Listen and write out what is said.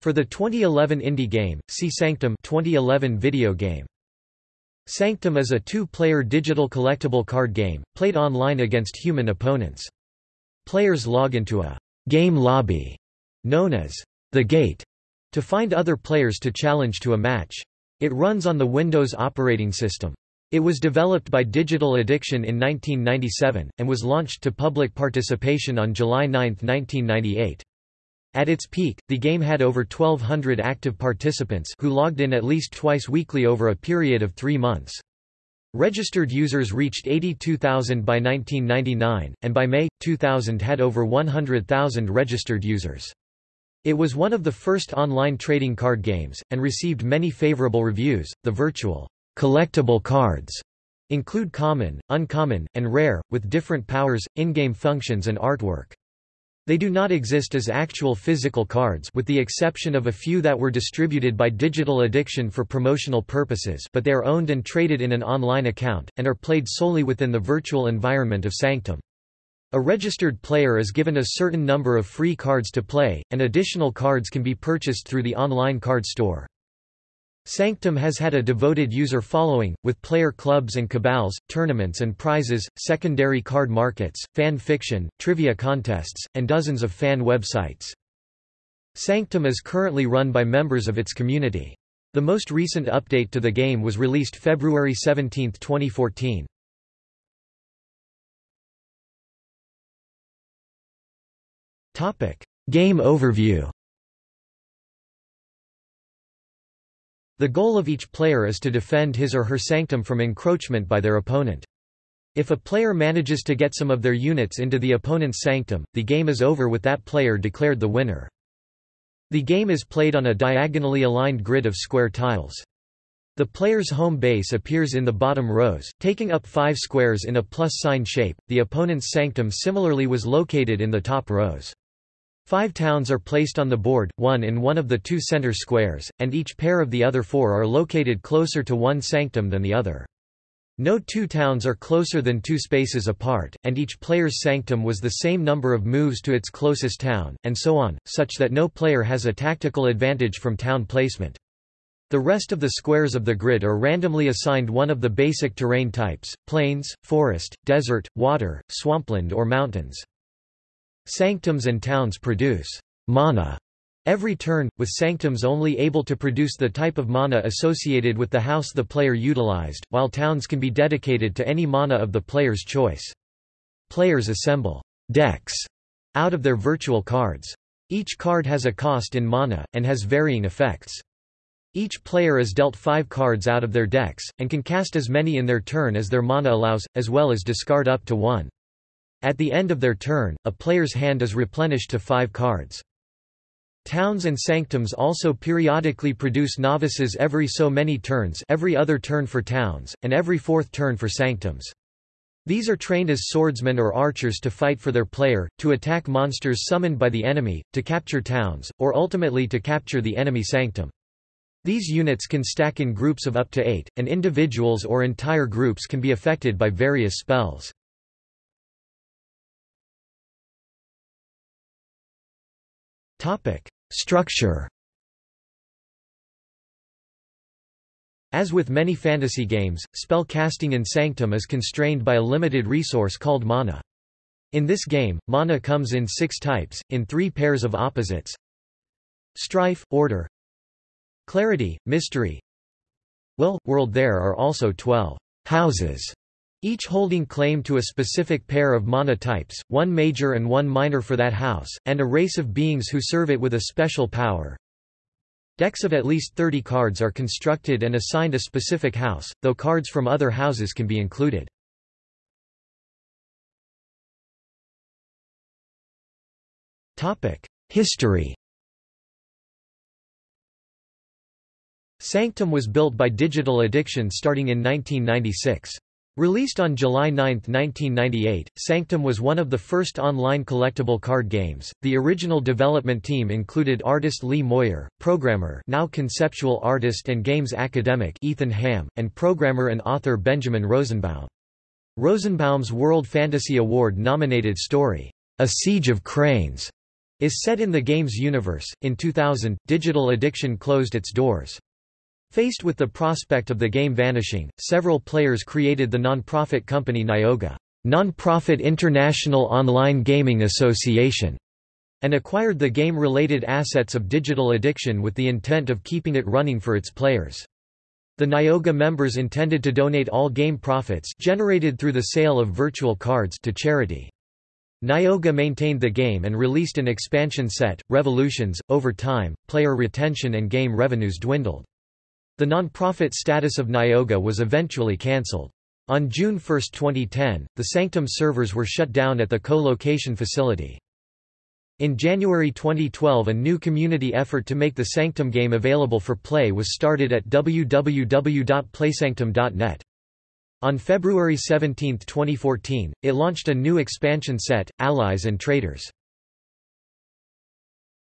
For the 2011 indie game, see Sanctum 2011 video game. Sanctum is a two-player digital collectible card game, played online against human opponents. Players log into a game lobby, known as the Gate, to find other players to challenge to a match. It runs on the Windows operating system. It was developed by Digital Addiction in 1997, and was launched to public participation on July 9, 1998. At its peak, the game had over 1,200 active participants who logged in at least twice weekly over a period of three months. Registered users reached 82,000 by 1999, and by May, 2000 had over 100,000 registered users. It was one of the first online trading card games, and received many favorable reviews. The virtual collectible cards include common, uncommon, and rare, with different powers, in-game functions and artwork. They do not exist as actual physical cards with the exception of a few that were distributed by Digital Addiction for promotional purposes but they are owned and traded in an online account, and are played solely within the virtual environment of Sanctum. A registered player is given a certain number of free cards to play, and additional cards can be purchased through the online card store. Sanctum has had a devoted user following, with player clubs and cabals, tournaments and prizes, secondary card markets, fan fiction, trivia contests, and dozens of fan websites. Sanctum is currently run by members of its community. The most recent update to the game was released February 17, 2014. Game overview The goal of each player is to defend his or her sanctum from encroachment by their opponent. If a player manages to get some of their units into the opponent's sanctum, the game is over with that player declared the winner. The game is played on a diagonally aligned grid of square tiles. The player's home base appears in the bottom rows, taking up five squares in a plus sign shape. The opponent's sanctum similarly was located in the top rows. Five towns are placed on the board, one in one of the two center squares, and each pair of the other four are located closer to one sanctum than the other. No two towns are closer than two spaces apart, and each player's sanctum was the same number of moves to its closest town, and so on, such that no player has a tactical advantage from town placement. The rest of the squares of the grid are randomly assigned one of the basic terrain types, plains, forest, desert, water, swampland or mountains. Sanctums and towns produce mana every turn, with sanctums only able to produce the type of mana associated with the house the player utilized, while towns can be dedicated to any mana of the player's choice. Players assemble decks out of their virtual cards. Each card has a cost in mana, and has varying effects. Each player is dealt five cards out of their decks, and can cast as many in their turn as their mana allows, as well as discard up to one. At the end of their turn, a player's hand is replenished to five cards. Towns and sanctums also periodically produce novices every so many turns every other turn for towns, and every fourth turn for sanctums. These are trained as swordsmen or archers to fight for their player, to attack monsters summoned by the enemy, to capture towns, or ultimately to capture the enemy sanctum. These units can stack in groups of up to eight, and individuals or entire groups can be affected by various spells. Topic: Structure. As with many fantasy games, spell casting in Sanctum is constrained by a limited resource called mana. In this game, mana comes in six types, in three pairs of opposites. Strife, Order Clarity, Mystery Well, World There are also twelve houses each holding claim to a specific pair of mana types, one major and one minor for that house, and a race of beings who serve it with a special power. Decks of at least 30 cards are constructed and assigned a specific house, though cards from other houses can be included. History Sanctum was built by Digital Addiction starting in 1996. Released on July 9, 1998, Sanctum was one of the first online collectible card games. The original development team included artist Lee Moyer, programmer, now conceptual artist and games academic Ethan Ham, and programmer and author Benjamin Rosenbaum. Rosenbaum's World Fantasy Award nominated story, A Siege of Cranes, is set in the game's universe. In 2000, Digital Addiction closed its doors. Faced with the prospect of the game vanishing, several players created the non-profit company Nyoga, Non-Profit International Online Gaming Association, and acquired the game-related assets of Digital Addiction with the intent of keeping it running for its players. The Nyoga members intended to donate all game profits generated through the sale of virtual cards to charity. Nyoga maintained the game and released an expansion set, Revolutions. Over time, player retention and game revenues dwindled. The non-profit status of Nyoga was eventually cancelled. On June 1, 2010, the Sanctum servers were shut down at the co-location facility. In January 2012 a new community effort to make the Sanctum game available for play was started at www.playsanctum.net. On February 17, 2014, it launched a new expansion set, Allies and Traitors.